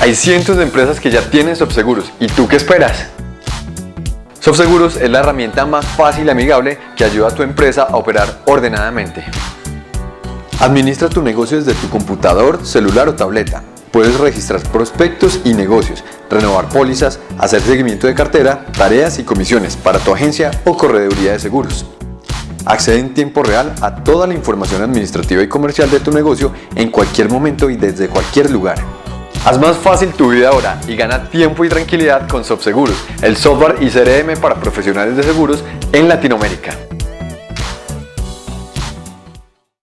Hay cientos de empresas que ya tienen Sobseguros. ¿Y tú qué esperas? Sobseguros es la herramienta más fácil y amigable que ayuda a tu empresa a operar ordenadamente. Administra tu negocio desde tu computador, celular o tableta. Puedes registrar prospectos y negocios, renovar pólizas, hacer seguimiento de cartera, tareas y comisiones para tu agencia o correduría de seguros. Accede en tiempo real a toda la información administrativa y comercial de tu negocio en cualquier momento y desde cualquier lugar. Haz más fácil tu vida ahora y gana tiempo y tranquilidad con Sobseguros, el software y CRM para profesionales de seguros en Latinoamérica.